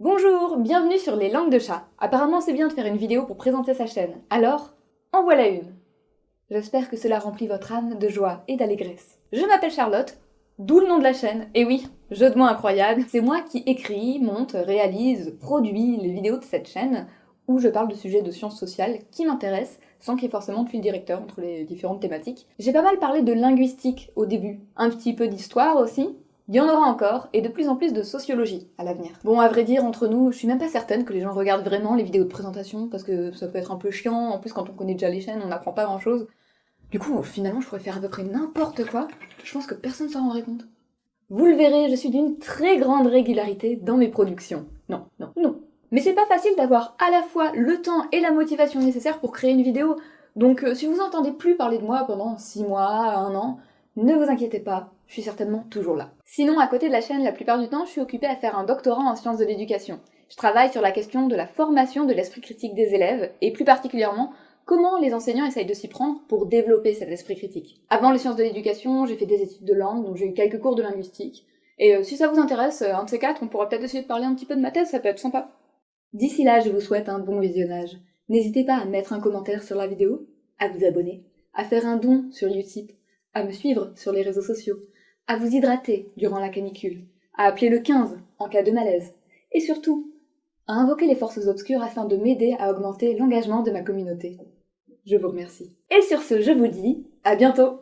Bonjour, bienvenue sur les langues de chat. Apparemment c'est bien de faire une vidéo pour présenter sa chaîne, alors en voilà une. J'espère que cela remplit votre âme de joie et d'allégresse. Je m'appelle Charlotte, d'où le nom de la chaîne, et oui, jeu de mots incroyable, c'est moi qui écris, monte, réalise, produit les vidéos de cette chaîne, où je parle de sujets de sciences sociales qui m'intéressent, sans qu'il y ait forcément de fil directeur entre les différentes thématiques. J'ai pas mal parlé de linguistique au début, un petit peu d'histoire aussi, il y en aura encore, et de plus en plus de sociologie à l'avenir. Bon, à vrai dire, entre nous, je suis même pas certaine que les gens regardent vraiment les vidéos de présentation, parce que ça peut être un peu chiant, en plus quand on connaît déjà les chaînes, on n'apprend pas grand chose. Du coup, finalement, je pourrais faire à peu près n'importe quoi, je pense que personne s'en rendrait compte. Vous le verrez, je suis d'une très grande régularité dans mes productions. Non, non, non. Mais c'est pas facile d'avoir à la fois le temps et la motivation nécessaires pour créer une vidéo, donc euh, si vous entendez plus parler de moi pendant 6 mois, 1 an, ne vous inquiétez pas, je suis certainement toujours là. Sinon, à côté de la chaîne, la plupart du temps, je suis occupée à faire un doctorat en sciences de l'éducation. Je travaille sur la question de la formation de l'esprit critique des élèves, et plus particulièrement, comment les enseignants essayent de s'y prendre pour développer cet esprit critique. Avant les sciences de l'éducation, j'ai fait des études de langue, donc j'ai eu quelques cours de linguistique. Et euh, si ça vous intéresse, euh, un de ces quatre, on pourra peut-être essayer de parler un petit peu de ma thèse, ça peut être sympa. D'ici là, je vous souhaite un bon visionnage. N'hésitez pas à mettre un commentaire sur la vidéo, à vous abonner, à faire un don sur Utip, à me suivre sur les réseaux sociaux, à vous hydrater durant la canicule, à appeler le 15 en cas de malaise, et surtout, à invoquer les forces obscures afin de m'aider à augmenter l'engagement de ma communauté. Je vous remercie. Et sur ce, je vous dis à bientôt